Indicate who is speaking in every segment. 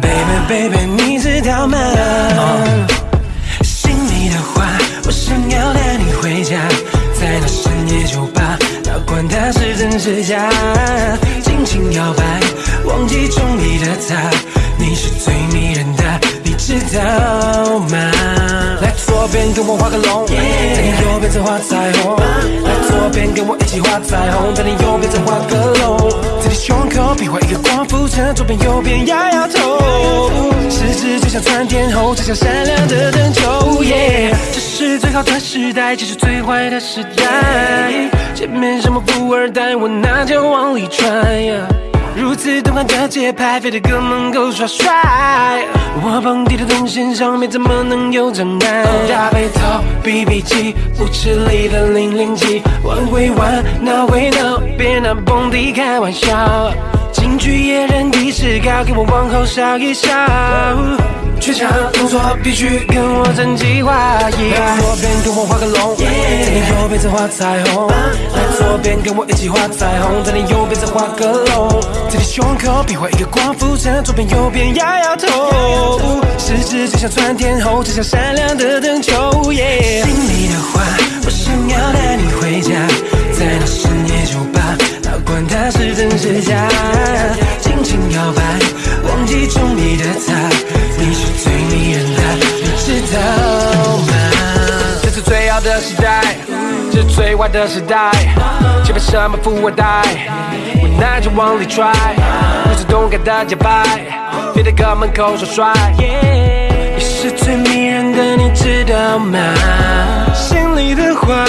Speaker 1: Baby，baby 你知道吗？心里的话，我想要带你回家，在那深夜酒吧，哪管它是真是假，尽情摇摆，忘记中意的他，你是最迷人的，你知道吗？左边跟我画个龙，在你右边再画彩虹。来左边跟我一起画彩虹，在你右边再画个龙，在你胸口比划一个光复城，左边右边摇摇头，十指就像窜天后，就像闪亮的灯球。耶，这是最好的时代，这是最坏的时代。前面什么富二代，我那就往里揣。如此动感的节拍，非得哥们够耍帅。我蹦迪的动线上面怎么能有障碍？大背头，BB 机，舞池里的零零七，玩归玩，闹归闹，别拿蹦迪开玩笑。京剧野人的势高，给我往后稍一稍。全场动作必须跟我整齐划一。来左边跟我画个龙，在你右边再画彩虹。来左边跟我一起画彩虹，在你右边再画个龙，在你胸口比划一个光复城，左边右边摇摇头，十指就像窜天猴，就像闪亮的灯球。心里的话，我想要带你回家，在那深夜管它是真是假，尽情摇摆，忘记中意的他，你是最迷人的，你知道吗？
Speaker 2: 这是最好的时代，这是最坏的时代。前面什么富二代，我那就往里揣。如此动感的节拍，别在哥们口说帅。
Speaker 1: 你是最迷人的，你知道吗？心里的话，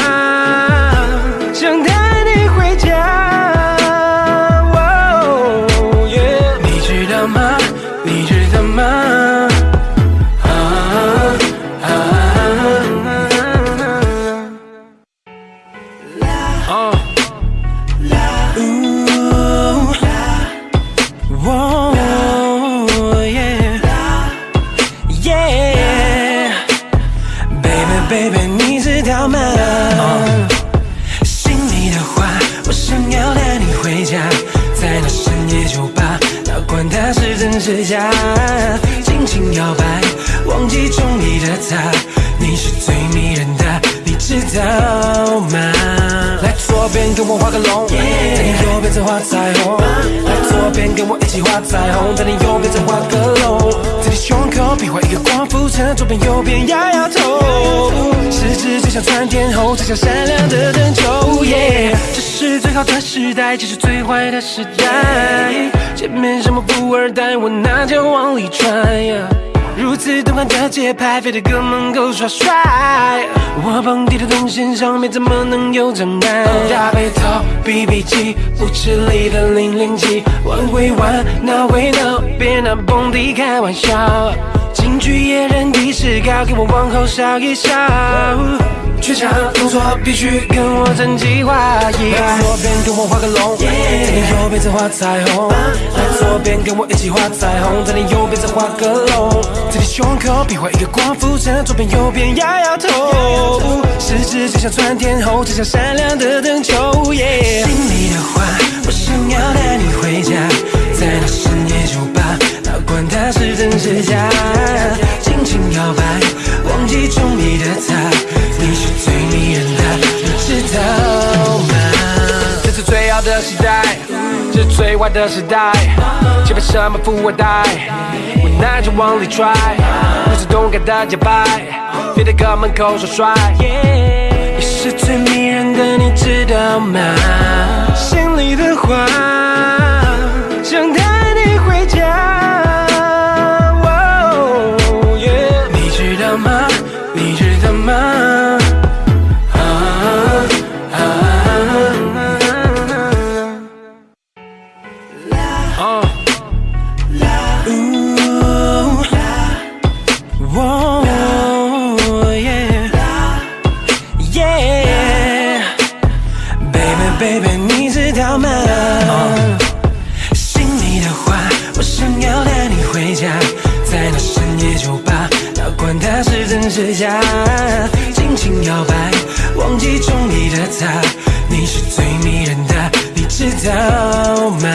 Speaker 1: 是真是假，尽情摇摆，忘记中意的他，你是最迷人的，你知道吗？左边跟我画个龙，在你右边再画彩虹。来左边跟我一起画彩虹，在你右边再画个龙，在你胸口比划一个光复城，左边右边摇摇头，十指就像窜天后，就像闪亮的灯球。耶，这是最好的时代，这是最坏的时代。前面什么富二代，我那就往里踹。如此动感的节拍，非得哥们够耍帅。我蹦迪的动线上面怎么能有障碍？大背头，BB 机，舞池里的零零七，玩归玩，闹归闹，别拿蹦迪开玩笑。京剧野人的势高，给我往后稍一稍。全场动作必须跟我整齐划一。来左边跟我画个龙，在你右边再画彩虹。来左边跟我一起画彩虹，在你右边再画个龙，在你胸口比划一个光复城，左边右边摇摇头，十指就像窜天后，就像闪亮的灯球。耶，心里的话，我想要带你回家，在那哪管它是真是假，尽情摇摆，忘记中意的他，你是最迷人的，你知道吗？
Speaker 2: 这是最好的时代，这是最坏的时代。前面什么富二代，我那就往里揣。如此动感的节拍，别在哥门口耍帅。
Speaker 1: 你是最迷人的，你知道吗？心里的话，想你你是最迷人的，你知道吗？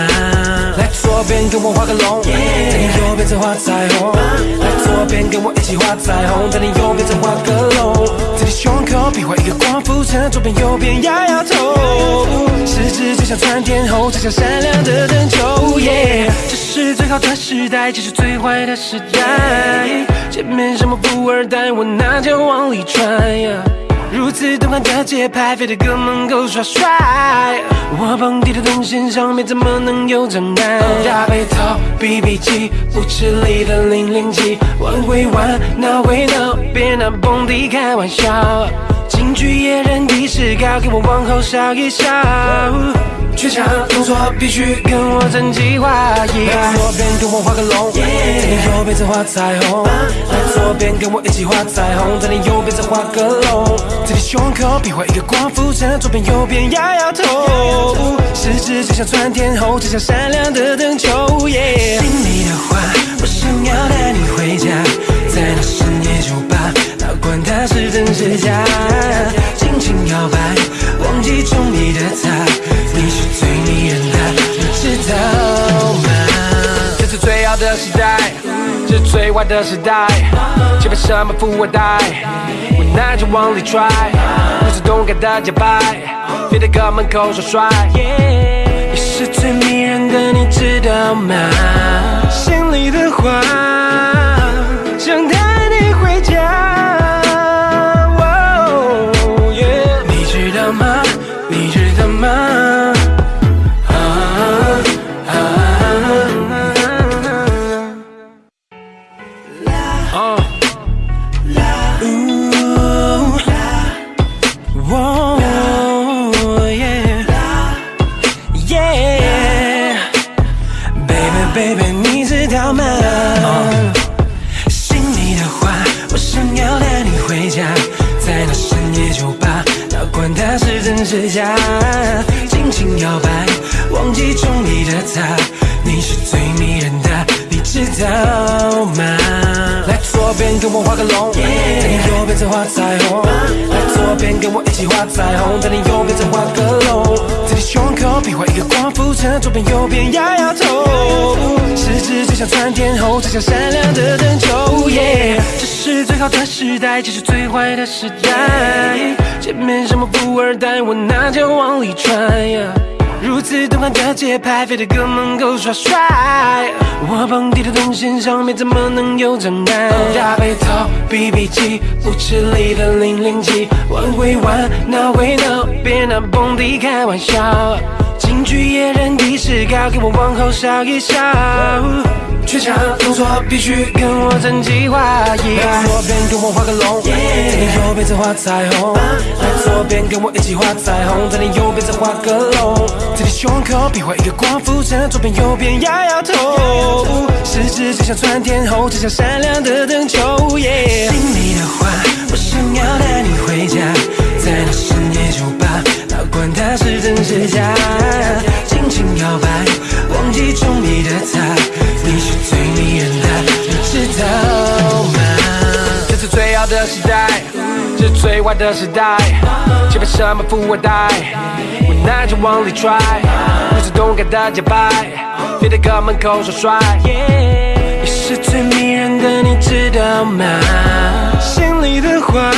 Speaker 1: 来左边跟我画个龙，在你右边再画彩虹。来左边跟我一起画彩虹，在你右边再画个龙，在你胸口比划一个光复城，左边右边摇摇头，十指就像窜天后，就像闪亮的灯球。耶，这是最好的时代，这是最坏的时代。前面什么富二代，我拿脚往里揣呀。如此动感的节拍，非得哥们够耍帅。我蹦迪的动线上面怎么能有障碍？大背头，BB 机，舞池里的零零七，玩归玩，闹归闹，别拿蹦迪开玩笑。京剧野人的势高，给我往后稍一稍。全场动作必须跟我整齐划一。来左边跟我画个龙，在你右边再画彩虹。来左边跟我一起画彩虹，在你右边再画个龙，在你胸口比划一个光复城，左边右边摇摇头，十指就像窜天猴，就像闪亮的灯球。心里的话，我想要带你回家，在那深夜酒吧，哪管它是真是假，尽情摇摆，忘记中意的他，你是最迷人的，你知道吗？
Speaker 2: 这是最好的时代，这是最坏的时代。前面什么富二代，我拿着往里揣，不是动感的节拍，别在哥门口耍帅。
Speaker 1: 你是最迷人的，你知道吗？心里的话，它是真是假，尽情摇摆，忘记中意的他，你是最迷人的，你知道吗？来左边跟我画个龙，在你右边再画彩虹。来左边跟我一起画彩虹，在你右边再画个龙，在你胸口比划一个光复城，左边右边摇摇头，十指就像窜天后，就像闪亮的灯球。耶，这是最好的时代，这是最坏的时代。前面什么富二代，我拿脚往里揣呀。如此动感的节拍，非得哥门口耍帅。我蹦迪的动线上面怎么能有障碍？大背头，BB 机，舞池里的零零七，玩归玩，闹归闹，别拿蹦迪开玩笑。京剧野人的势高，给我往后稍一稍。全场动作必须跟我整齐划一。来左边跟我画个龙，在你右边再画彩虹。来左边跟我一起画彩虹，在你右边再画个龙，在你胸口比划一个光复城，左边右边摇摇头，十指就像窜天后，就像闪亮的灯球。耶，心里的话，我想要带你回家，在那深夜酒吧，哪管它是真是假，尽情摇摆，中你的他，你是最迷人的，你知道吗？
Speaker 2: 这是最好的时代，这是最坏的时代。前面什么富二代，我拿着往里揣，不是动感的节拍，别在哥门口耍帅。
Speaker 1: 你是最迷人的，你知道吗？心里的话，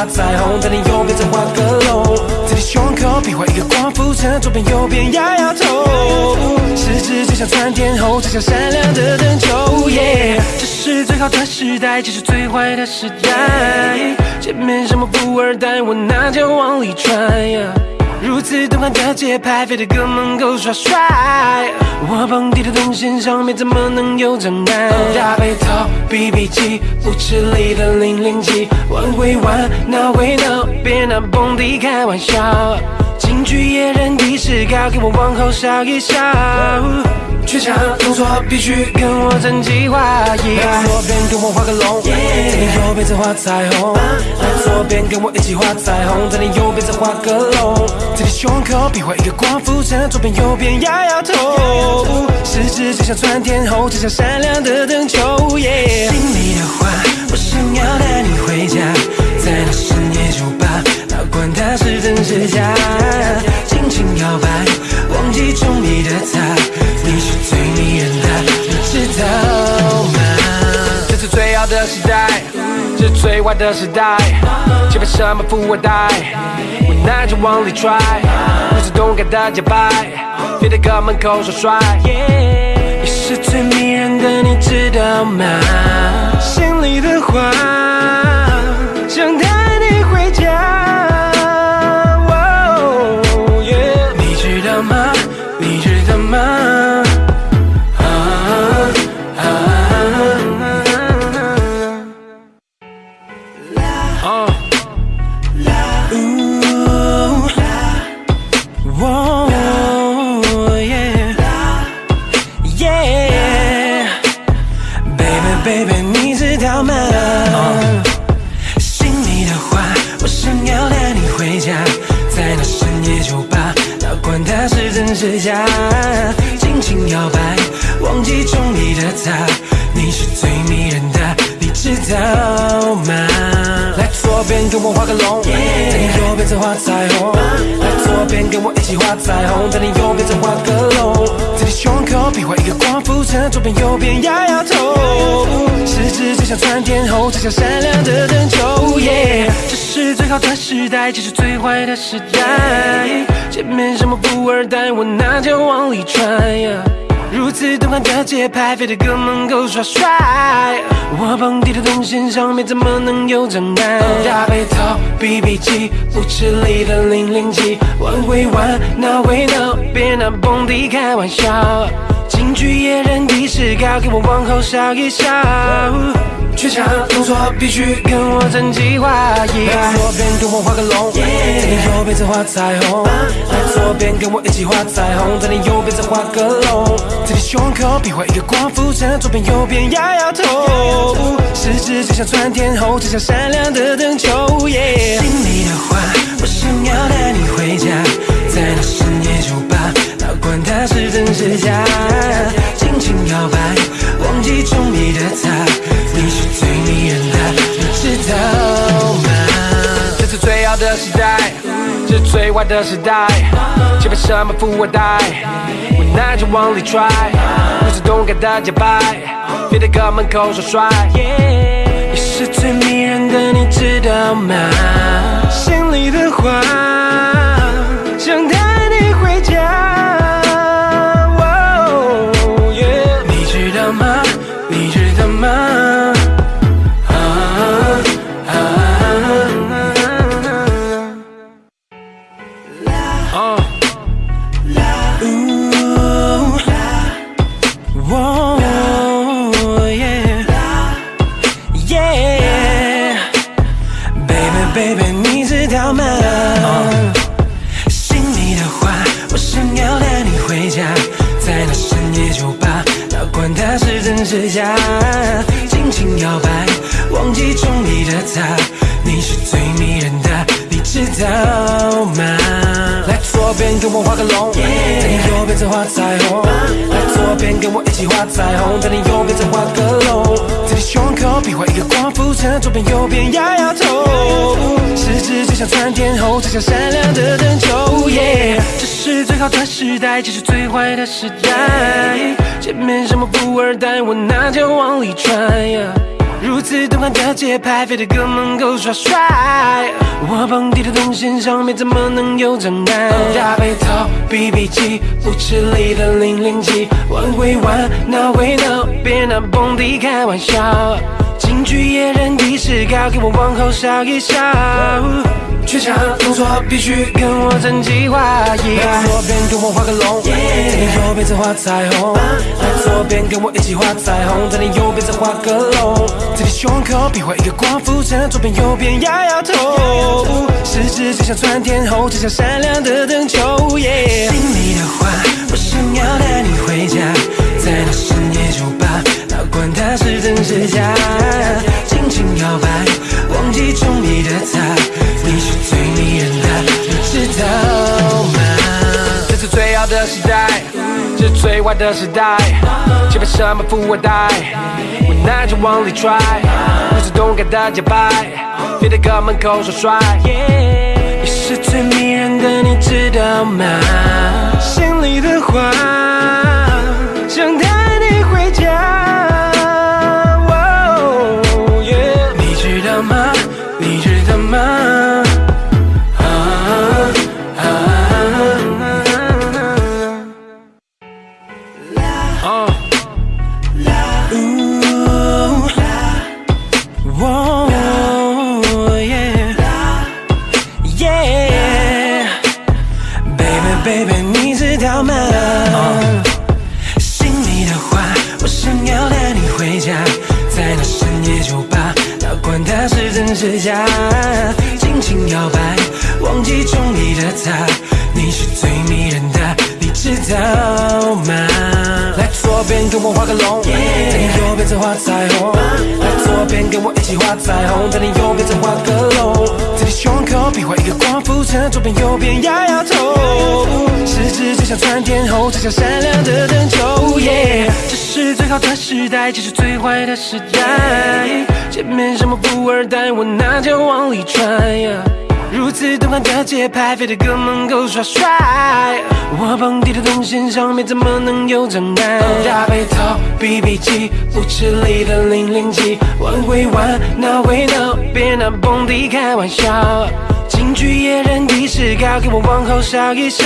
Speaker 1: 画彩虹，在你右边再画个龙，在你胸口比划一个光复城，左边右边摇摇头，十指就像像窜天后，指向闪亮的灯球。耶，这是最好的时代，这是最坏的时代。前面什么富二代，我那就往里踹。如此动感的节拍，飞得哥们够耍帅。我蹦迪的动线上面怎么能有障碍？大背头，BB 机，舞池里的零零七，玩归玩，闹归闹，别拿蹦迪开玩笑。京剧野人的视高，给我往后稍一稍。全场动作必须跟我整齐划一。来左边跟我画个龙，在你右边再画彩虹。来左边跟我一起画彩虹，在你右边再画个龙。在你胸口比划一个光复城，左边右边摇摇头。十指就像窜天后，就像闪亮的灯球。心里的话，我想要带你回家，在那深夜酒吧，哪管它是真是假，尽情摇摆，中你的他，你是最迷人的，你知道吗？
Speaker 2: 这是最好的时代，这是最坏的时代。前面什么富二代，我那就往里揣。不是动感的节拍，飞得哥门口耍帅。
Speaker 1: 你是最迷人的，你知道吗？心里的话，尽情摇摆，忘记中意的他，左边跟我画个龙，在你右边再画彩虹。来左边跟我一起画彩虹，在你右边再画个龙，在你胸口比划一个光复城，左边右边摇摇头。十指就像窜天后，才像闪亮的灯球。耶，这是最好的时代，这是最坏的时代。前面什么富二代，我那就往里揣。如此动感的节拍，飞得哥们够耍帅。我蹦迪的动线上面怎么能有障碍？大背头，BB 机，舞池里的零零七，玩归玩，闹归闹，别拿蹦迪开玩笑。京剧野人的视高，给我往后稍一稍。全场动作必须跟我整齐划一。来左边跟我画个龙，在你右边再画彩虹。来左边跟我一起画彩虹，在你右边再画个龙。在你胸口比划一个光复城，左边右边摇摇头。十指就像窜天猴，就像闪亮的灯球。的
Speaker 2: 时代。却被什么富二代，我那就往里揣。不是动感的节拍，别在哥门口耍帅。
Speaker 1: 你是最迷人的，你知道吗？心里的话，左边跟我画个龙，在你右边再画彩虹。来左边跟我一起画彩虹，在你右边再画个龙，在你胸口比划一个光复城，左边右边摇摇头。十指就像窜天后，才像闪亮的灯球。耶，这是最好的时代，这是最坏的时代。前面什么富二代，我那就往里踹。如此动感的节拍，非得哥们够耍帅。我蹦迪的动线上面怎么能有障碍？大背头，BB 机，舞池里的零零七，玩归玩，闹归闹，别拿蹦迪开玩笑。京剧野人的视高，给我往后稍一稍。全场动作必须跟我整齐划一。来左边跟我画个龙，在你右边再画彩虹。来左边跟我一起画彩虹，在你右边再画个龙。在你胸口比划一个光复城，左边右边摇摇头。十指就像窜天猴，就像闪亮的灯球。心里的话，我想要带你回家，在那深夜酒吧，哪管它是真是假，尽情摇摆，忘记中意的他，你是最迷人的，你知道吗？
Speaker 2: 这是最好的时代，这是最坏的时代。前面什么富二代，无奈就往里拽，不是动感的节拍，别在哥门口耍帅。
Speaker 1: 你是最迷人的，你知道吗？心里的话，它是真是假，尽情摇摆，忘记中意的他，你是最迷人的，你知道吗？来左边跟我画个龙，在你右边再画彩虹。来左边跟我一起画彩虹，在你右边再画个左边右边摇摇头。十指就像窜天后，就像闪亮的灯球。耶，这是最好的时代，这是最坏的时代。前面什么富二代，我拿着往里踹。如此动感的节拍，非得哥们够耍帅。我蹦迪的动线上面怎么能有障碍？大背头，BB 机，舞池里的零零七，玩归玩，闹归闹，别拿蹦迪开玩笑。京剧野人的视高，给我往后笑一笑。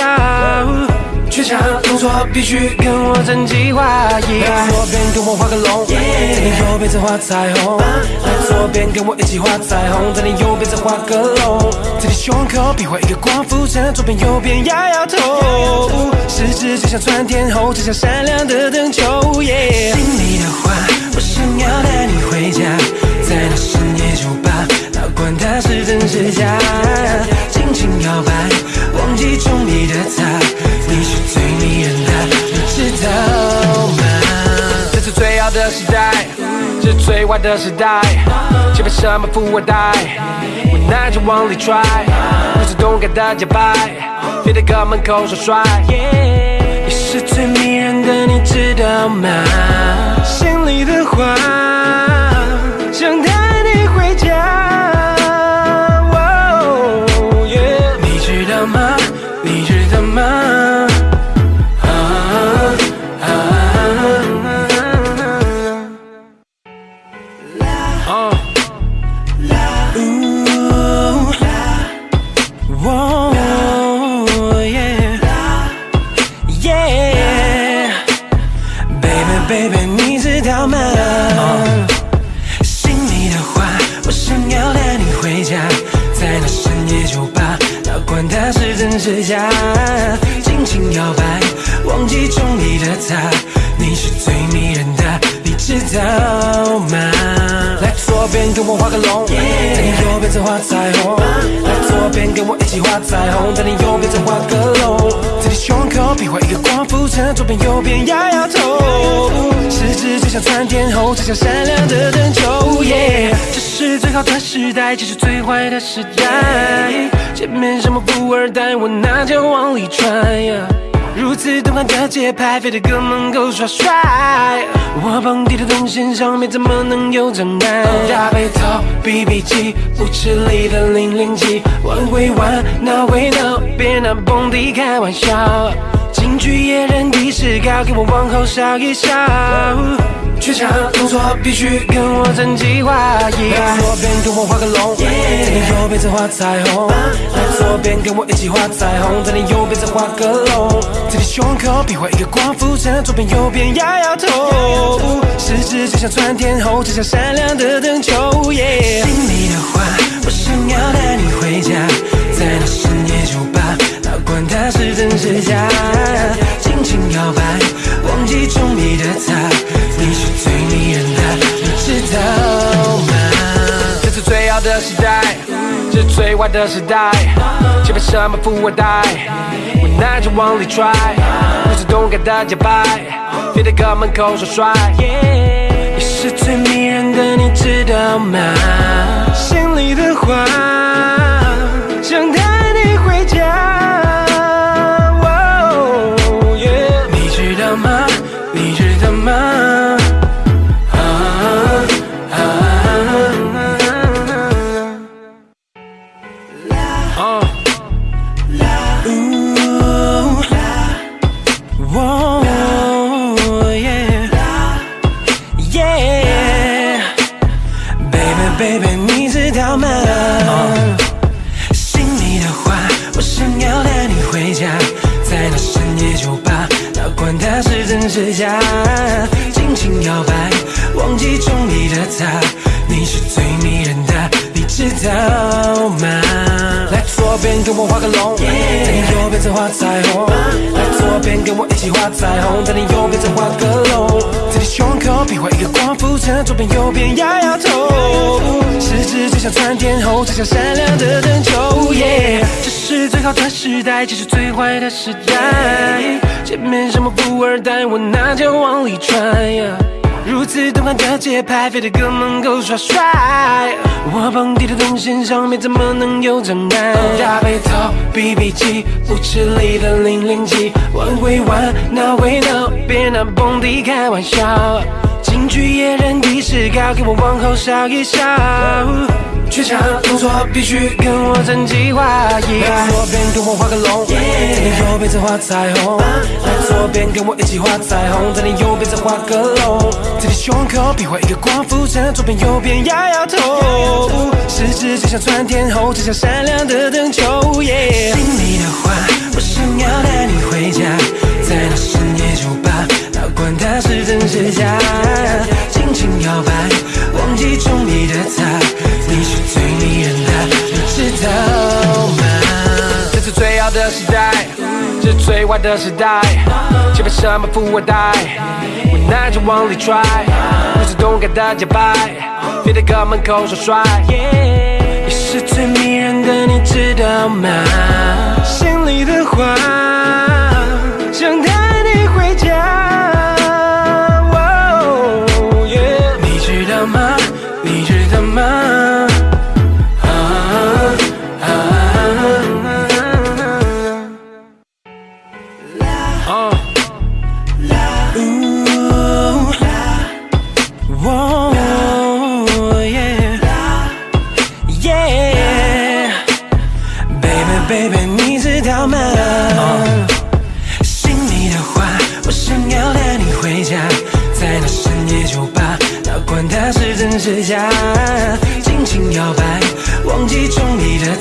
Speaker 1: 全场动作必须跟我整齐划一。左边跟我画个龙，在你右边再画彩虹。来左边跟我一起画彩虹，在你右边再画个龙。在你胸口比划一个光复城，左边右边摇摇头。十指就像窜天后，就像闪亮的灯球。耶，心里的话，我想要带你回家，在那深夜酒吧，哪管它是真是假，尽情摇摆，忘记中意的他，的
Speaker 2: 时代，这是最坏的时代。前面什么富二代，无奈着往里拽，不是动感的节拍，非得哥门口耍帅。
Speaker 1: 你是最迷人的，你知道吗？心里的话，，baby 你知道吗？心里的话，我想要带你回家，在那深夜酒吧，哪管它是真是假，我画个龙，在你右边再画彩虹。来左边跟我一起画彩虹，在你右边再画个龙，在你胸口比划一个光复城，左边右边摇摇头。十指就像窜天后，就像闪亮的灯球。耶，这是最好的时代，这是最坏的时代。前面什么富二代，我拿着往里揣呀。如此动感的节拍，非得哥们够耍帅。我蹦迪的动线上面怎么能有障碍？大背头，BB 机，舞池里的零零七，玩归玩，闹归闹，别拿蹦迪开玩笑。京剧野人的视高，给我往后稍一稍。却差动作必须跟我整齐划。来左边跟我画个龙，在你右边再画彩虹。来左边跟我一起画彩虹，在你右边再画个龙。在你胸口比划一个光复城，左边右边摇摇头。十指就像窜天后，就像闪亮的灯球。心里的话，我想要带你回家，在那深夜酒吧，哪管它是真是假，尽轻摇摆，忘记中意的他，你是最迷人的，你知道吗？
Speaker 2: 这是最好的时代，这是最坏的时代，前面什么富二代，无奈着往里拽，不是动感的节拍，别在哥门口耍帅。
Speaker 1: 你是最迷人的，你知道吗？心里的话，边摇摇头。十指就像窜天后，就像闪亮的灯球。这是最好的时代，这是最坏的时代。前面什么富二代，我拿脚往里揣呀。如此动感的节拍，飞得哥门口耍帅。我蹦迪的动线上面怎么能有障碍？大背头，BB 机，舞池里的零零七，玩归玩，闹归闹，别拿蹦迪开玩笑。京剧野人的视高，给我往后稍一稍。却差动作必须跟我整计划。来左边跟我画个龙，在你右边再画彩虹。来左边跟我一起画彩虹，在你右边再画个龙。在你胸口比划一个光复城，左边右边摇摇头。十指就像窜天猴，就像闪亮的灯球。耶，心里的话，我想要带你回家，在那深夜酒吧，哪管它是真是假，
Speaker 2: 时代，这是最坏的时代，前面什么富二代，我拿着往里拽，不是动感的节拍，别在哥门口耍帅。
Speaker 1: 你是最迷人的，你知道吗？心里的话，想带你回家。哦耶你知道吗？你知道吗？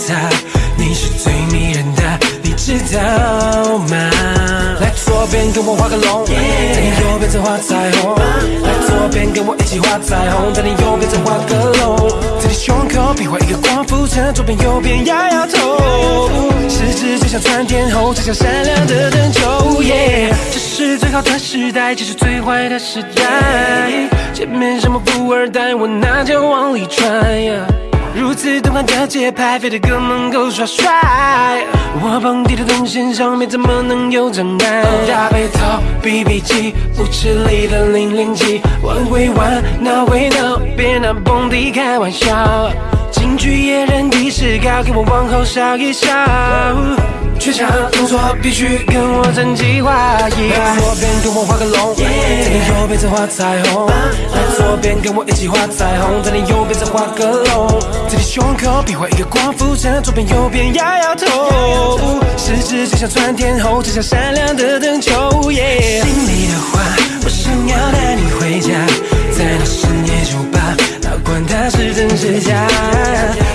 Speaker 1: 他，你是最迷人的，你知道吗？来左边跟我画个龙，在你右边再画彩虹。来左边跟我一起画彩虹，在你右边再画个龙，在你胸口比划一个光复城，左边右边摇摇头。十指就像窜天后，就像闪亮的灯球。耶，这是最好的时代，这是最坏的时代。前面什么富二代，我拿脚往里揣呀。如此动感的节拍，飞得哥门口耍帅。我蹦迪的动线上面怎么能有障碍？大背头，BB 机，舞池里的零零七，玩归玩，闹归闹，别拿蹦迪开玩笑。京剧野人的视高，给我往后稍一稍。却差动作必须跟我整齐划。来左边跟我画个龙，在你右边再画彩虹。来左边跟我一起画彩虹，在你右边再画个龙。在你胸口比划一个光复城，左边右边摇摇头。十指就像窜天后，就像闪亮的灯球。耶，心里的话，我想要带你回家，管它是真是假，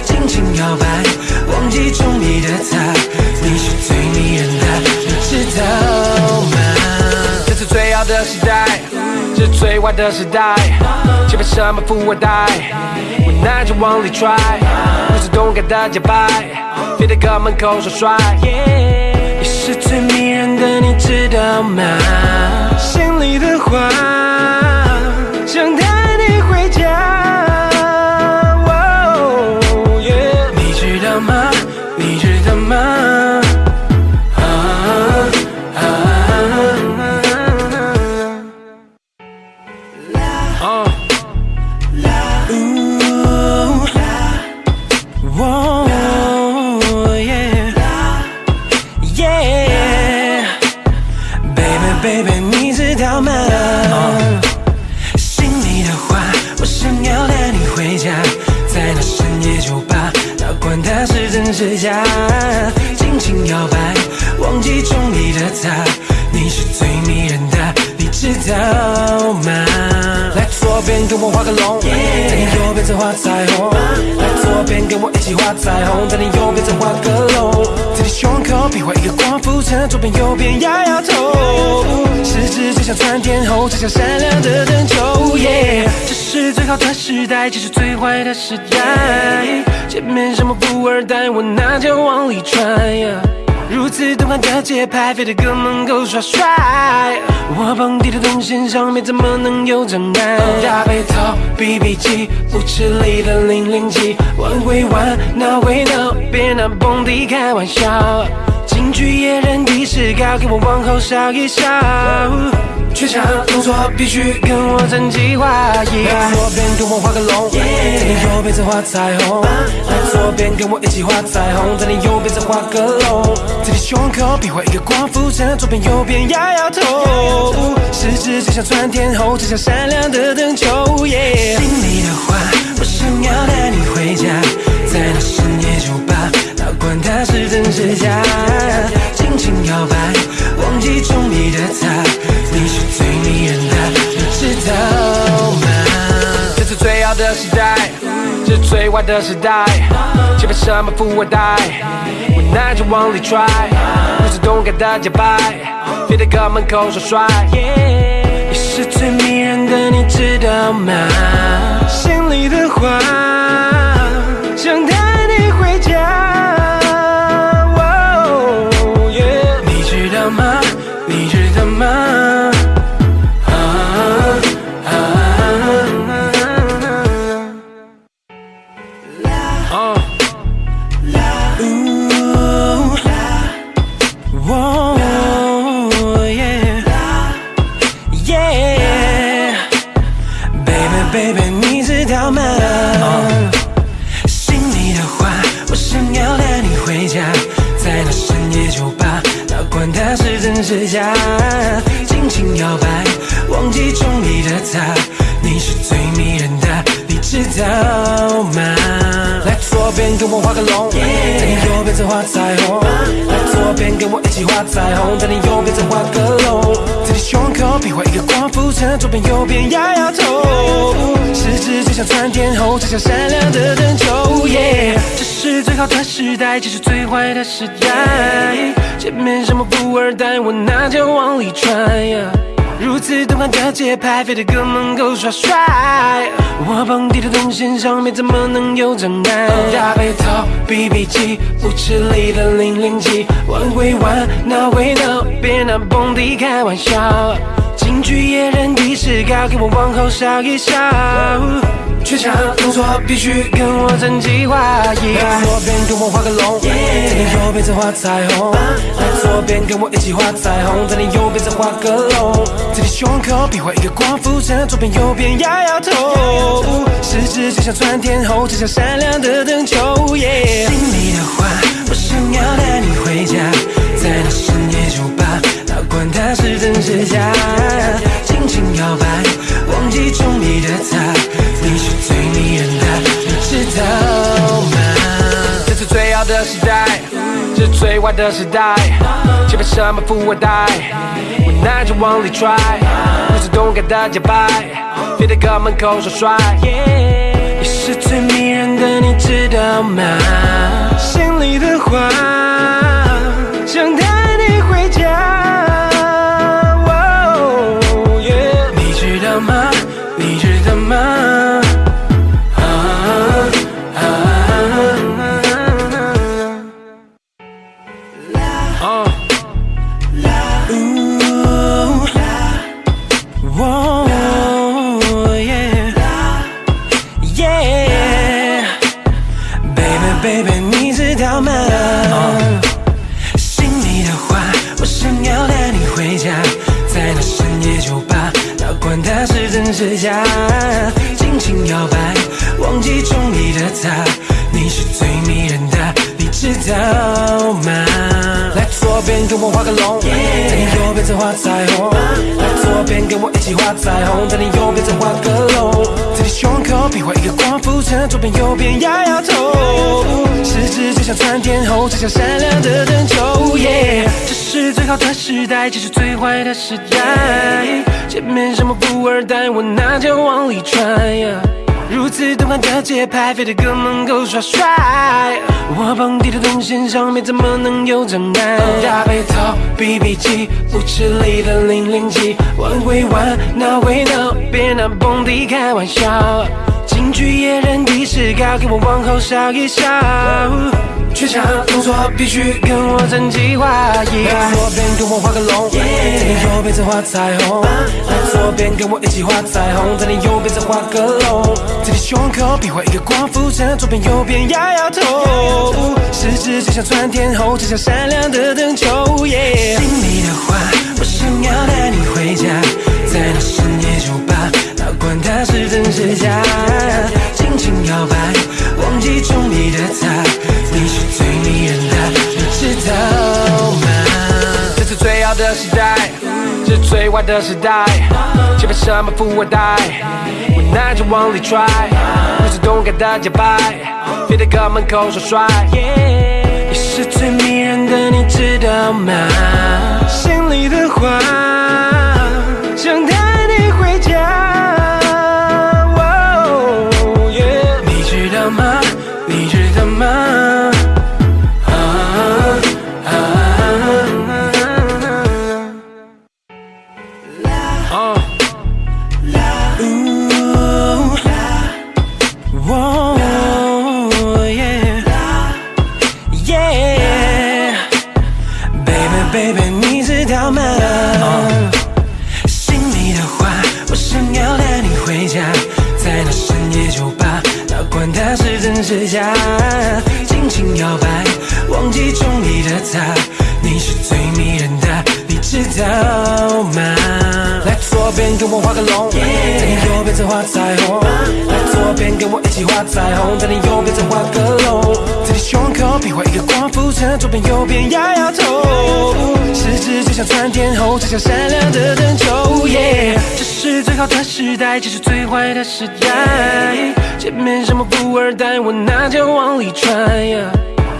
Speaker 1: 轻轻摇摆，忘记中意的他，你是
Speaker 2: 最迷人的，你知道吗？这是最好的时代，这是最坏的时代，却被什么富二代我拿着往里拽，不是动感的节拍，别在哥门口耍帅。
Speaker 1: 你是最迷人的，你知道吗？心里的话。指甲，尽情摇摆，忘记中意的他，你是最迷人的，你知道吗？左边跟我画个龙，在你右边再画彩虹。来左边跟我一起画彩虹，在你右边再画个龙，在你胸口比划一个光复城，左边右边摇摇头，十指就像窜天后，就像闪亮的灯球。耶，这是最好的时代，这是最坏的时代。前面什么富二代，我拿着往里揣呀。如此动感的节拍，非得搁门口耍帅。我蹦迪的动线上面怎么能有障碍？大背头、BB 机、舞池里的零零七，玩归玩，闹归闹，别拿蹦迪开玩笑。京剧野人的视高，给我往后稍一稍。全场动作必须跟我整齐划一。来左边跟我画个龙，在你右边再画彩虹。来左边跟我一起画彩虹，在你右边再画个龙，在你胸口比划一个光复城，左边右边摇摇头，十指就像窜天后，就像闪亮的灯球。耶，心里的话，我想要带你回家，在那深夜酒吧，哪管它是真是假，尽情摇摆，忘记中你的他，你是最迷人的，你知道吗？
Speaker 2: 这是最好的时代，这是最坏的时代。前面什么富二代，无奈着往里拽，不是动感的节拍，别在哥门口耍帅。
Speaker 1: 你是最迷人的，你知道吗？心里的话，边跟我画个龙，在你右边再画彩虹。来左边跟我一起画彩虹，在你右边再画个龙，在你胸口比划一个光复城，左边右边摇摇头，十指就像窜天后，就像闪亮的灯球。耶，这是最好的时代，这是最坏的时代。前面什么富二代，我拿着往里踹呀。如此动感的节拍，非得搁门口耍帅。我蹦迪的动线上面怎么能有障碍？大背头、BB 机、舞池里的零零七，玩归玩，闹归闹，别拿蹦迪开玩笑。京剧野人的视高，给我往后稍一稍。全场动作必须跟我整齐划一。来左边跟我画个龙，在你右边再画彩虹。来左边跟我一起画彩虹，在你右边再画个龙，在你胸口比划一个光复城，左边右边摇摇头，十指就像窜天猴，就像闪亮的灯球。耶，心里的话，我想要带你回家，在那深夜酒吧，哪管它是真是假，尽情摇摆，忘记中意的他，你是最迷人的，你知道吗？
Speaker 2: 这是最好的时代，这是最坏的时代。前面什么富二代，我拿着往里拽，不是动感的节拍，非得搁门口耍帅。
Speaker 1: 你是最迷人的，你知道吗？心里的话，想像闪亮的灯球。耶，这是最好的时代，这是最坏的时代。前面什么富二代，我那就往里踹呀。如此动感的节拍，非得哥们够耍帅。我蹦迪的动线上面怎么能有障碍？大背头，BB 机，舞池里的零零七，玩归玩，闹归闹，别拿蹦迪开玩笑。京剧野人的势高，给我往后稍一稍。全场动作必须跟我整齐划一。来左边跟我画个龙，在你右边再画彩虹。来左边跟我一起画彩虹，在你右边再画个龙，在你胸口比划一个光复城，左边右边摇摇头，十指就像窜天猴，就像闪亮的灯球。心里的话，我想要带你回家，在那深夜酒吧，哪管它是真是假，尽情摇摆，忘记中意的他，最
Speaker 2: 坏的时代。却被什么富二代，我拿着往里揣。不是动感的节拍，别在哥门口耍帅。
Speaker 1: 你是最迷人的，你知道吗？心里的话，左边跟我画个龙，在你右边再画彩虹。来左边跟我一起画彩虹，在你右边再画个龙，在你胸口比划一个光复城，左边右边摇摇头，十指就像窜天猴，就像闪亮的灯球。耶，这是最好的时代，这是最坏的时代。前面什么富二代，我那就往里揣呀。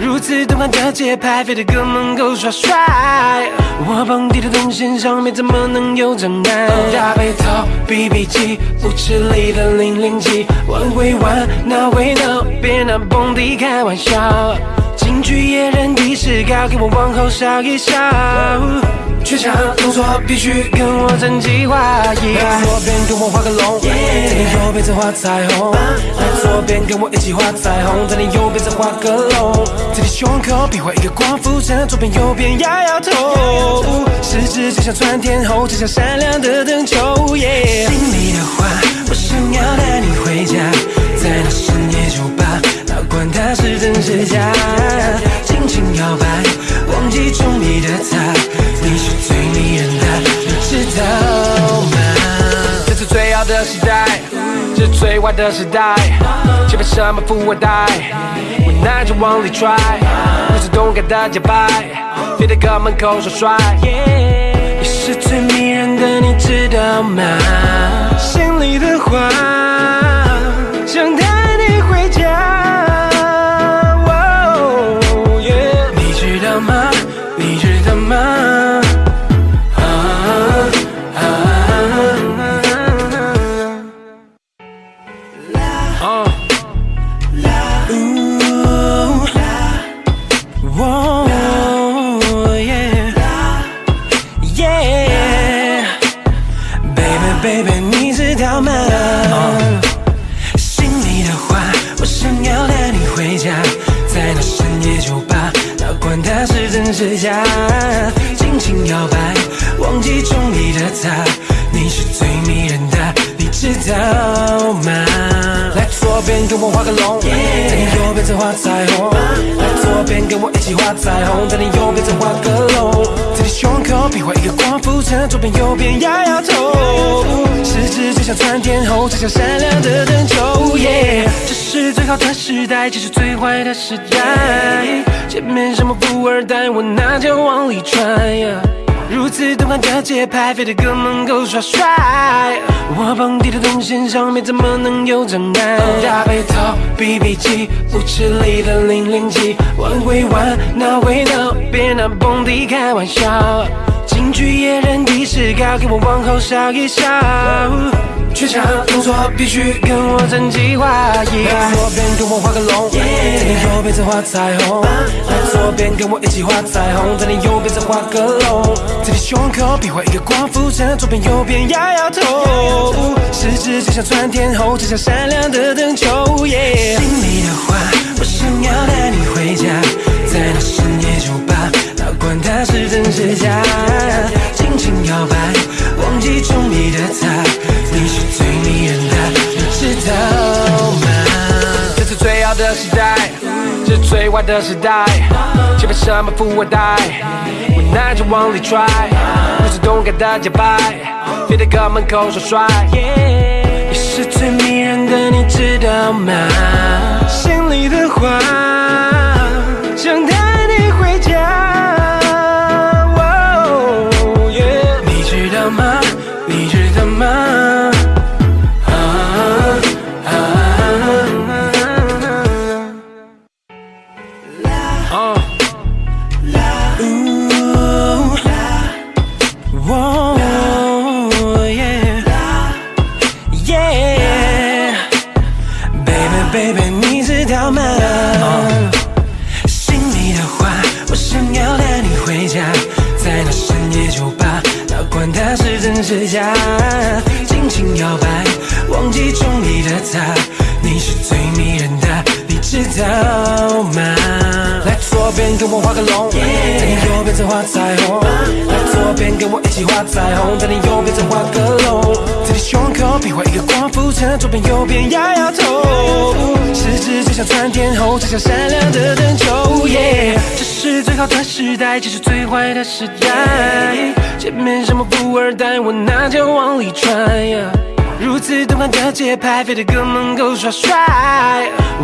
Speaker 1: 如此动感的节拍，非得哥们够耍帅。我蹦迪的动线上面怎么能有障碍？大背头，BB 机，舞池里的零零七，玩归玩，闹归闹，别拿蹦迪开玩笑。京剧野人的势高，给我往后稍一稍。全场动作必须跟我整齐划一。来左边跟我画个龙，在你右边再画彩虹。来左边跟我一起画彩虹，在你右边再画个龙，在你胸口比划一个光复城，左边右边摇摇头，十指就像窜天猴，就像闪亮的灯球。耶，心里的话，我想要带你回家，在那深夜酒吧，哪管它是真是假，尽情摇摆，忘记中意的他，你是最迷人的，你知道吗？
Speaker 2: 这是最好的时代，这是最坏的时代。前面什么富二代，无奈就往里揣。不是动感的节拍，别在哥门口耍帅。
Speaker 1: 你是最迷人的，你知道吗？心里的话，它是真是假，尽情摇摆，忘记中意的他，你是最迷人的，你知道吗？来左边跟我画个龙，在你右边再画彩虹。来左边跟我一起画彩虹，在你右边再画个龙，在你胸口比划一个光复城，左边右边摇摇头。十指就像窜天后，就像闪亮的灯球。耶，这是最好的时代，这是最坏的时代。前面什么富二代，我那就往里揣。如此动感的节拍，非得哥们够耍帅。我蹦迪的动线上面怎么能有障碍？大背头，BB 机，舞池里的零零七，玩归玩，闹归闹，别拿蹦迪开玩笑。京剧野人的视高，给我往后稍一稍。全场动作必须跟我整齐划一。来左边跟我画个龙，在你右边再画彩虹。来左边跟我一起画彩虹，在你右边再画个龙。在你胸口比划一个光复城，左边右边摇摇头。十指就像窜天后，就像闪亮的灯球。心里的话，我想要带你回家，在那深夜酒吧，哪管它是真是假，尽情摇摆，忘记中意的他，的
Speaker 2: 时代，这是最坏的时代。却被什么富二代，我那就往里拽。不是动感的节拍，别在哥门口耍帅。
Speaker 1: 你是最迷人的，你知道吗？心里的话，是真是假，尽情摇摆，忘记中意的他，你是最迷人的，你知道吗？来左边跟我画个龙，在你右边再画彩虹。左边跟我一起画彩虹，在你右边再画个龙，在你胸口比划一个光复城，左边右边摇摇头。十指就像窜天后，就像闪亮的灯球。耶，这是最好的时代，这是最坏的时代。前面什么富二代，我那就往里揣。如此动感的节拍，非得哥们够耍帅。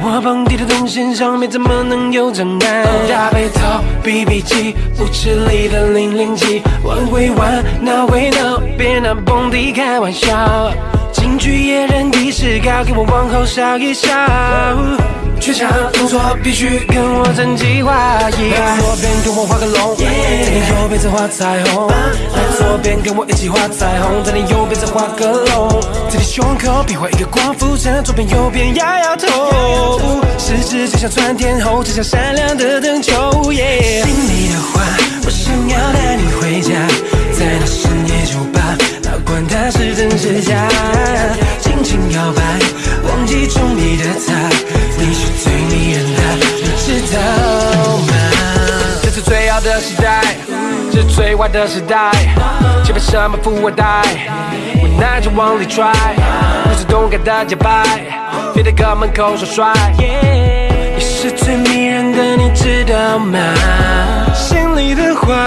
Speaker 1: 我蹦迪的动线上面怎么能有障碍？大背头，BB 机，舞池里的零零七，玩归玩，闹归闹，别拿蹦迪开玩笑。京剧野人的视高，给我往后稍一稍。全场动作必须跟我整齐划一。来左边跟我画个龙，在你右边再画彩虹。来左边跟我一起画彩虹，在你右边再画个龙。在你胸口比划一个光复城，左边右边摇摇头。十指就像窜天后，就像闪亮的灯球。耶，心里的话，我想要带你回家，在那深夜管它是真是假，尽情摇摆，忘记中意的他，你是最迷人的，你知道吗？
Speaker 2: 这是最好的时代，这是最坏的时代。前面什么富二代，我那就往里揣。不是动感的节拍，别在哥门口耍帅。
Speaker 1: 你是最迷人的，你知道吗？心里的话，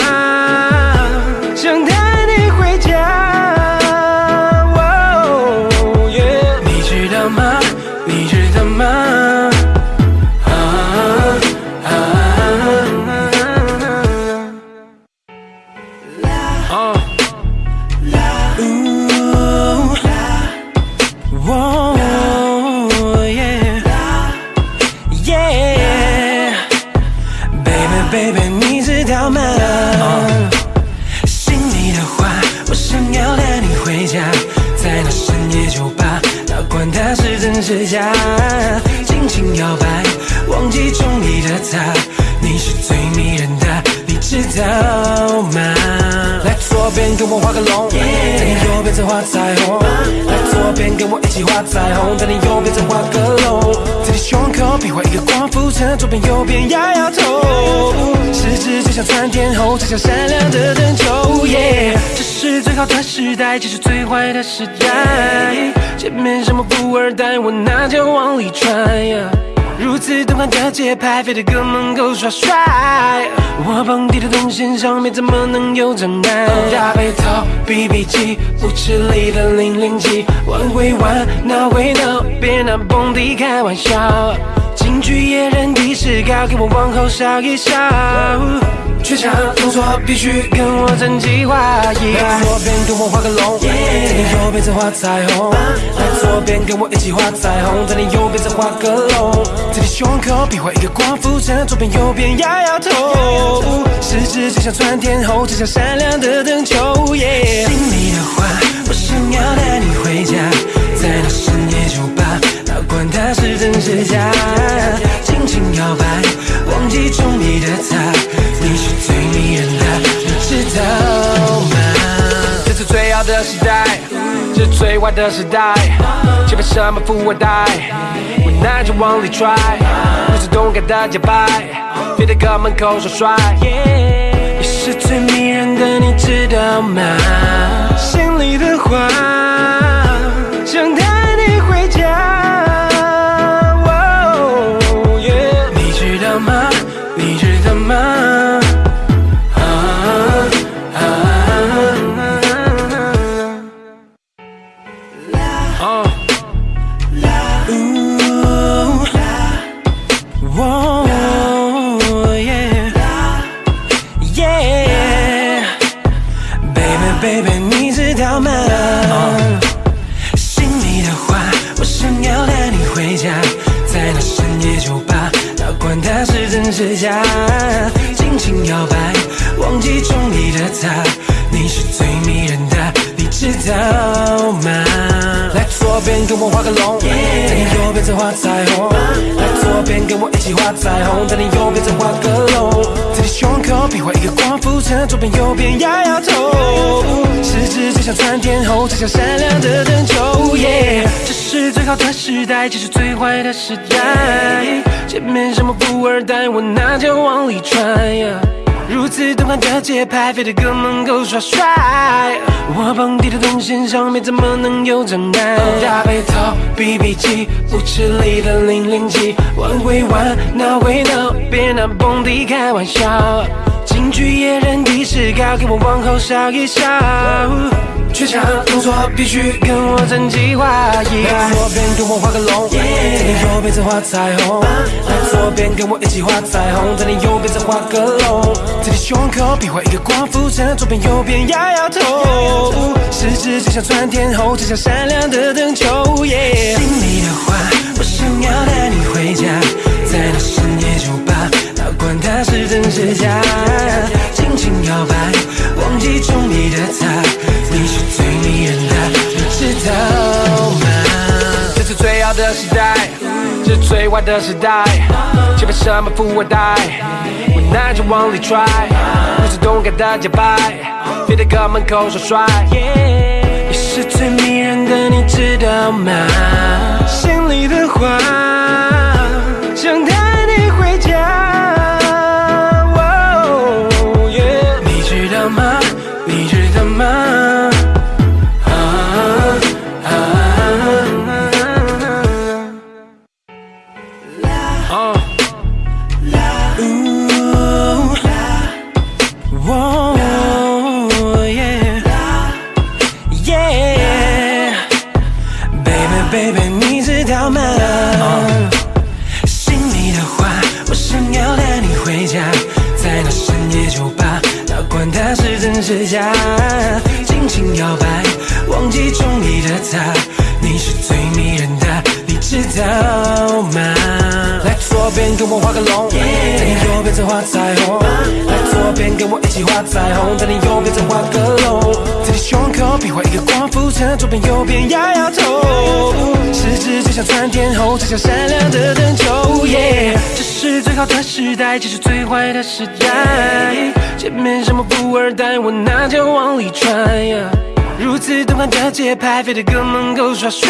Speaker 1: 的时代，这是最坏的时代。前面什么富二代，我那就往里揣。如此动感的节拍，非得哥们够耍帅。我蹦迪的动线上面怎么能有障碍？大背头，BB 机，舞池里的零零七，玩归玩，闹归闹，别拿蹦迪开玩笑。京剧野人的视高，给我往后稍一稍。全场动作必须跟我整齐划一。来左边跟我画个龙，在你右边再画彩虹。来左边跟我一起画彩虹，在你右边再画个龙。在你胸口比划一个光复城，左边右边摇摇头。十指就像窜天猴，就像闪亮的灯球。心里的话，我想要带你回家，它是真是假，尽情摇摆，忘记中意的他，你是最迷人的，你知道吗？
Speaker 2: 这是最好的时代，这是最坏的时代。前面什么富二代，我拿着往里拽，不是动感的节拍，别在哥门口耍帅。
Speaker 1: 你是最迷人的，你知道吗？心里的话，想你是最迷人的，你知道吗？来左边跟我画个龙，在你右边再画彩虹。来左边跟我一起画彩虹，在你右边再画个龙，在你胸口比划一个光复城，左边右边摇摇头。十指就像窜天后，就像闪亮的灯球。耶，这是最好的时代，这是最坏的时代。前面什么富二代，我拿着往里揣呀。如此动感的节拍，非得哥们够耍帅。我蹦迪的动线上面怎么能有障碍？大背头，BB 机，舞池里的零零七，玩归玩，闹归闹，别拿蹦迪开玩笑。京剧野人的视高，给我往后稍一稍。缺场动作必须跟我整齐划一。来左边跟我画个龙，在你右边再画彩虹。来左边跟我一起画彩虹，在你右边再画个龙。在你胸口比划一个光复城，左边右边摇摇头。十指就像窜天后，就像闪亮的灯球。耶，心里的话，我想要带你回家，在那深夜酒吧，哪管它是真是假，尽情摇摆，忘记中意的他，你是最迷人的，你知道吗？
Speaker 2: 这是最好的时代，这是最坏的时代。前面什么富二代，我拿着往里踹，不是动感的节拍，别在哥门口耍帅。
Speaker 1: 你是最迷人的，你知道吗？心里的话，家，尽情摇摆，忘记中意的他，你是最迷人的，你知道吗？左边跟我画个龙，在你右边再画彩虹。来左边跟我一起画彩虹，在你右边再画个龙，在你胸口比划一个光复城，左边右边摇摇头。十指就像窜天后，就像闪亮的灯球。耶，这是最好的时代，这是最坏的时代。前面什么富二代，我拿着往里揣。如此动感的节拍，非得哥们够耍帅。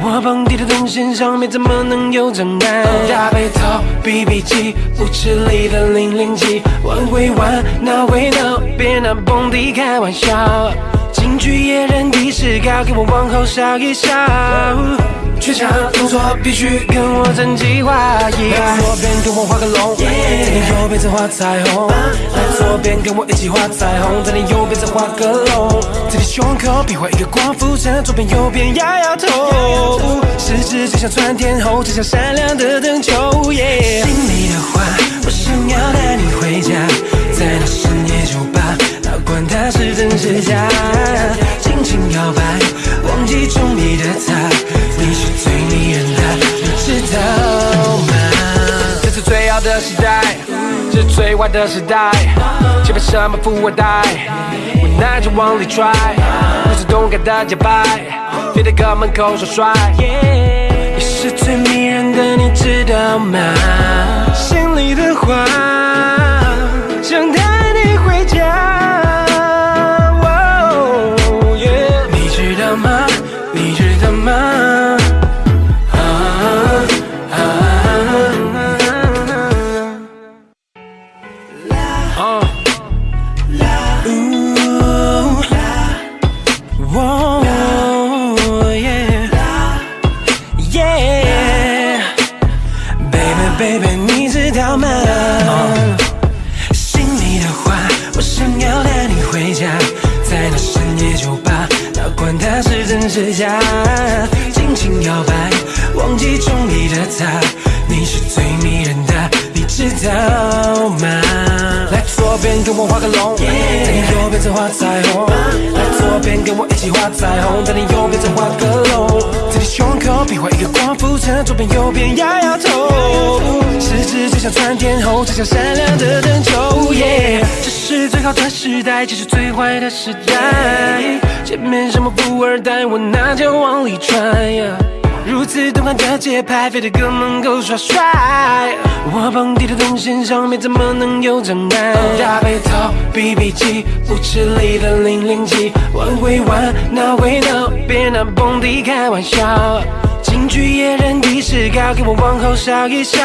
Speaker 1: 我蹦迪的动线上面怎么能有障碍？大背头，BB 机，舞池里的零零七，玩归玩，闹归闹，别拿蹦迪开玩笑。京剧野人的视高，给我往后稍一稍。却差动作必须跟我整齐划。来左边跟我画个龙，在你右边再画彩虹。来左边跟我一起画彩虹，在你右边再画个龙。在你胸口比划一个光复城，左边右边摇摇头。十指就像窜天后，就像闪亮的灯球。心里的话，我想要带你回家，在那深夜酒吧，哪管它是真是假，尽情摇摆，忘记中意的他，你是最迷人的，你知道吗？
Speaker 2: 这是最好的时代，这是最坏的时代，前面什么富二代，我拿着往里拽，不是动感的节拍，非得搁门口耍帅。
Speaker 1: 你是最迷人的，你知道吗？心里的话，尽情摇摆，忘记中意的他，你是最迷人的，你知道吗？来左边跟我画个龙，在你右边再画彩虹。来左边跟我一起画彩虹，在你右边再画个龙，在你胸口比划一个光复城，左边右边摇摇头。十指就像窜天后，就像闪亮的灯球。耶，这是最好的时代，这是最坏的时代。前面什么富二代，我拿脚往里揣呀。如此动感的节拍，非得搁门口耍帅。我蹦迪的动线上面怎么能有障碍？大背头、BB 机、舞池里的零零七，玩归玩，闹归闹，别拿蹦迪开玩笑。京剧野人的视高，给我往后稍一稍。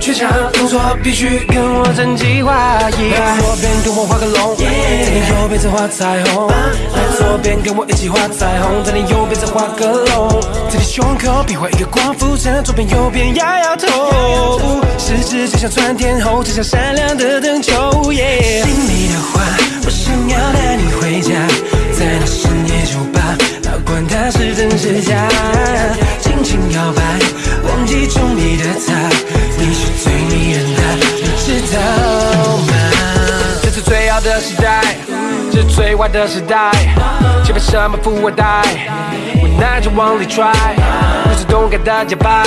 Speaker 1: 全场动作必须跟我整齐划。来左边跟我画个龙，在你右边再画彩虹。来左边跟我一起画彩虹，在你右边再画个龙。在你胸口比划一个光复城，左边右边摇摇头。十指就像窜天后，就像闪亮的灯球。耶，心里的话，我想要带你回家，在那深夜酒吧，哪管它是真是假，尽情摇摆，忘记中意的他，最
Speaker 2: 坏的时代，前面什么富二代，无奈着往里踹，不是动感的节拍，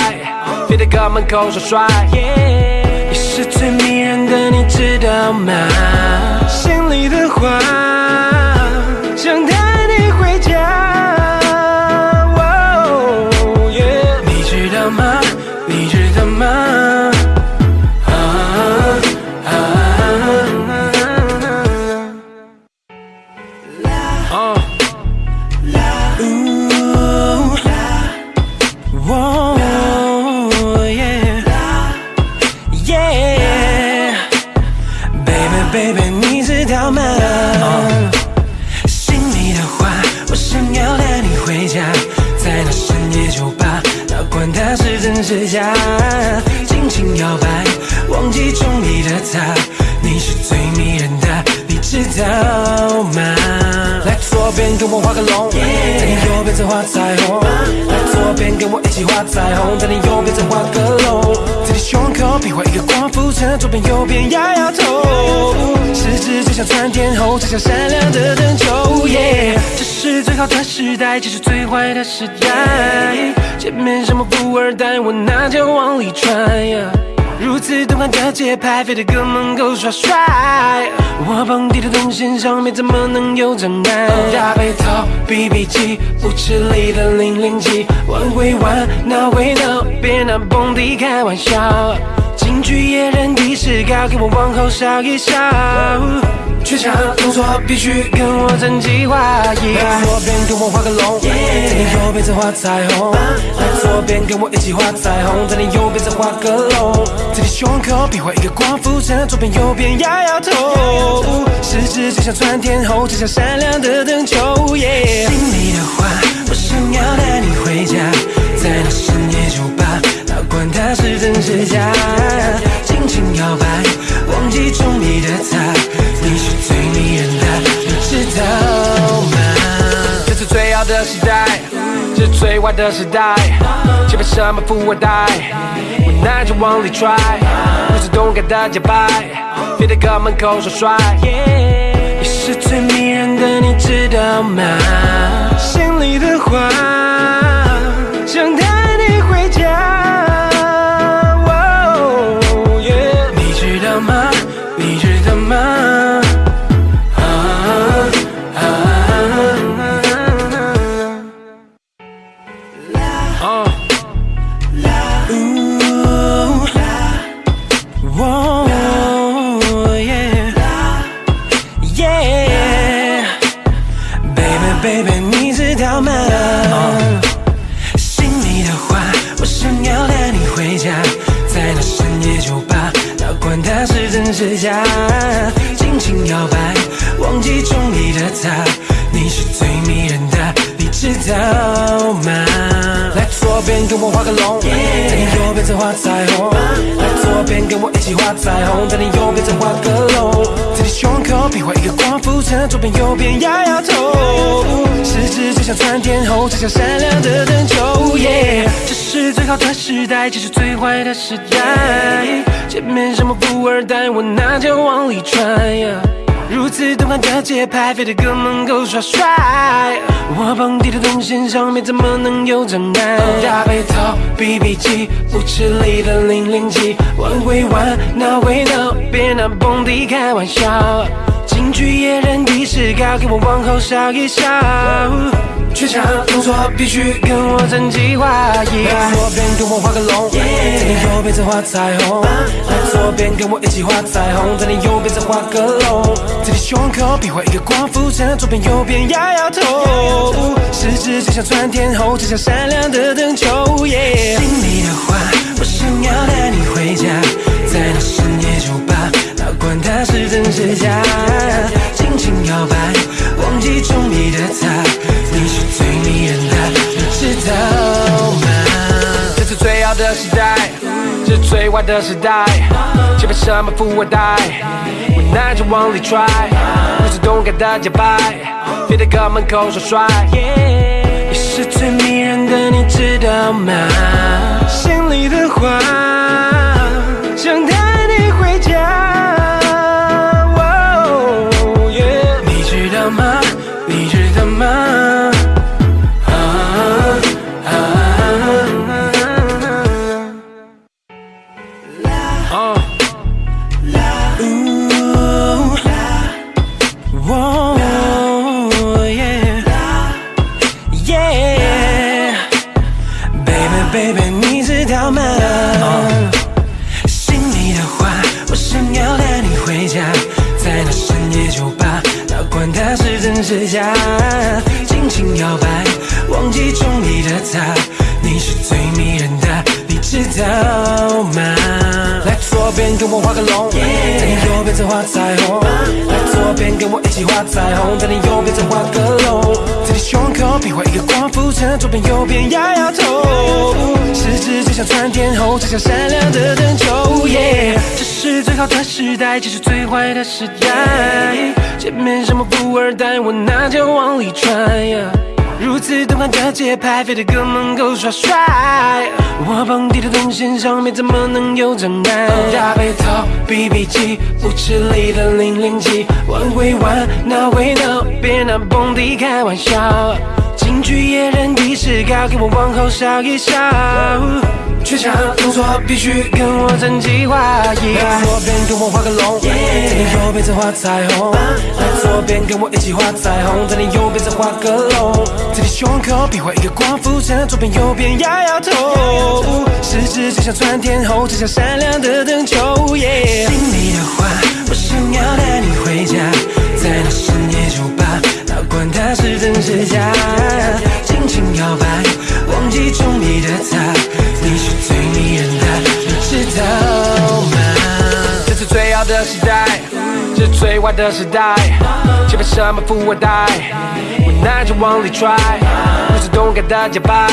Speaker 2: 非得搁门口耍帅。
Speaker 1: 你是最迷人的，你知道吗？心里的话，想我画个龙，在你右边再画彩虹。来左边跟我一起画彩虹，在你右边再画个龙，在你胸口比划一个光复城，左边右边摇摇头。十指就像窜天后，就像闪亮的灯球。耶，这是最好的时代，这是最坏的时代。前面什么富二代，我拿脚往里揣呀。如此动感的节拍，非得搁门口耍帅。我蹦迪的动线上面怎么能有障碍？大背头、BB 机、舞池里的零零七，玩归玩，闹归闹，别拿蹦迪开玩笑。京剧野人的视高，给我往后稍一稍。学场动作必须跟我整齐划一来左边跟我画个龙在你右边再画彩虹来左边跟我一起画彩虹在你右边再画个龙。在你胸口比划一个光富城左边右边摇摇头。十指就像穿天后就像闪亮的灯球 yeah 心里的话我想要带你回家
Speaker 2: 在那深夜酒吧哪管它是
Speaker 1: 真是假尽情摇摆忘记中意的他
Speaker 2: 最坏的时代。却被什么富二代，无奈就往里拽，不是动感的节拍，别在哥门口耍帅。
Speaker 1: 你是最迷人的，你知道吗？心里的话，左边跟我画个龙，在你右边再画彩虹。来左边跟我一起画彩虹，在你右边再画个龙，在你胸口比划一个光复城，左边右边摇摇头，十指就像窜天后，就像闪亮的灯球。耶，这是最好的时代，这是最坏的时代。前面什么富二代，我拿着往里踹呀。如此动感的节拍，飞得哥门口耍帅。我蹦迪的动线上面怎么能有障碍？大背头，BB 机，舞池里的零零七，玩归玩，闹归闹，别拿蹦迪开玩笑。京剧野人的势高，给我往后稍一稍。全场动作必须跟我整齐划一。来左边跟我画个龙，在你右边再画彩虹。来左边跟我一起画彩虹，在你右边再画个龙，在你胸口比划一个光复城，左边右边摇摇头，十指就像窜天后，就像闪亮的灯球。耶，心里的话，我想要带你回家，在那深夜酒吧，哪管它是真是假，尽情摇摆，忘记中意的他，你是最迷人的，你知道吗？
Speaker 2: 这是最好的时代，这是最坏的时代。前面什么富二代，无奈着往里拽，不是动感的节拍，别在哥门口耍帅。
Speaker 1: 你是最迷人的，你知道吗？心里的话，它是真是假，尽情摇摆，忘记中意的他，你是最迷人的，你知道吗？来左边跟我画个龙，在你右边再画彩虹。来左边跟我一起画彩虹，在你右边再画个龙，胸口比划一个光复城，左边右边摇摇头，十指就像窜天猴，就像闪亮的灯球。耶，这是最好的时代，这是最坏的时代。前面什么富二代，我拿着往里揣呀。如此动感的节拍，飞得哥门口耍帅。我蹦迪的动线上面怎么能有障碍？大背头，BB 机，舞池里的零零七，玩归玩，闹归闹，别拿蹦迪开玩笑。京剧野人的势高，给我往后笑一笑。全场动作必须跟我整齐划一。来左边跟我画个龙，在你右边再画彩虹。来左边跟我一起画彩虹，在你右边再画个龙，在你胸口比划一个光复城，左边右边摇摇头，十指就像窜天后，就像闪亮的灯球。耶，心里的话，我想要带你回家，在那深夜酒吧，哪管它是真是假，尽情摇摆，忘记中意的他，你是最
Speaker 2: 最好的时代，这是最坏的时代。却被什么富二代，无奈着往里拽，不是动感的节拍，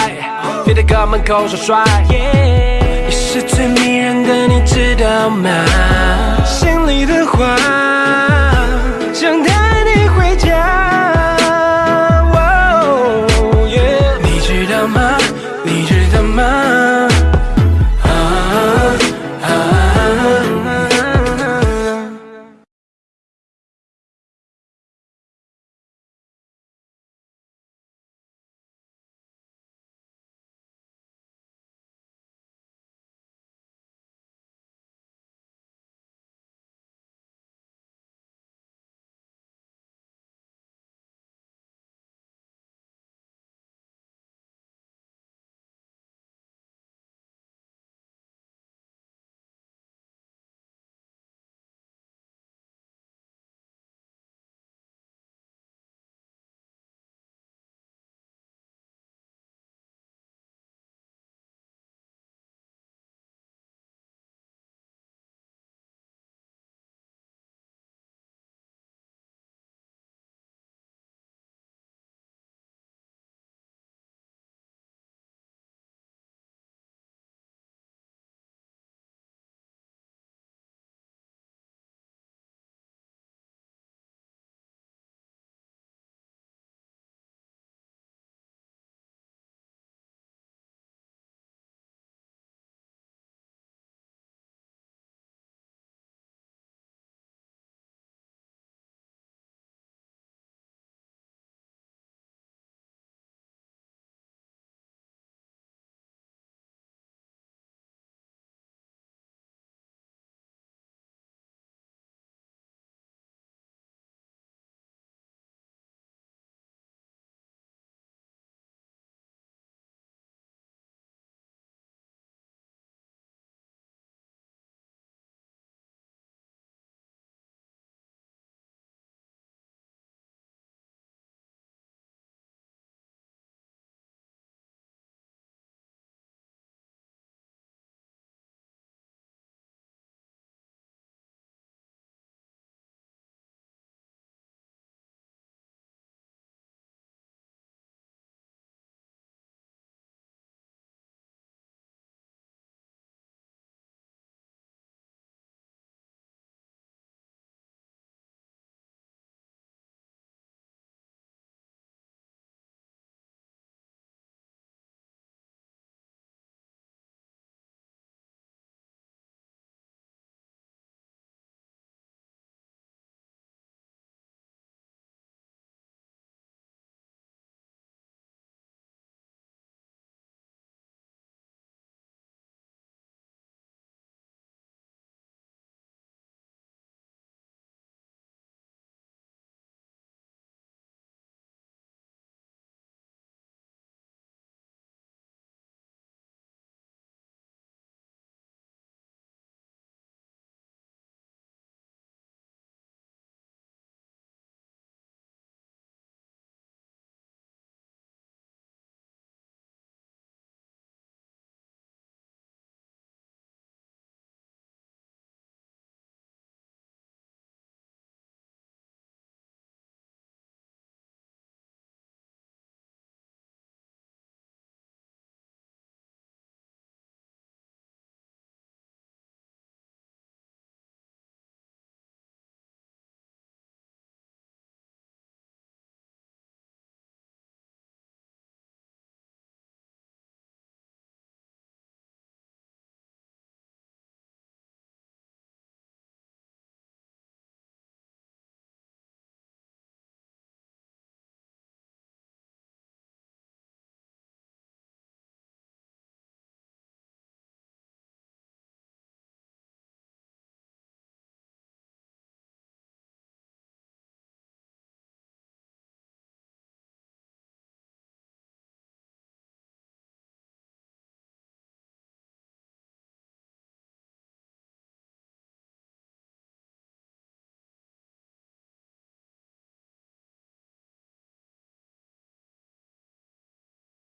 Speaker 2: 别在哥门口耍帅。
Speaker 1: 你是最迷人的，你知道吗？心里的话，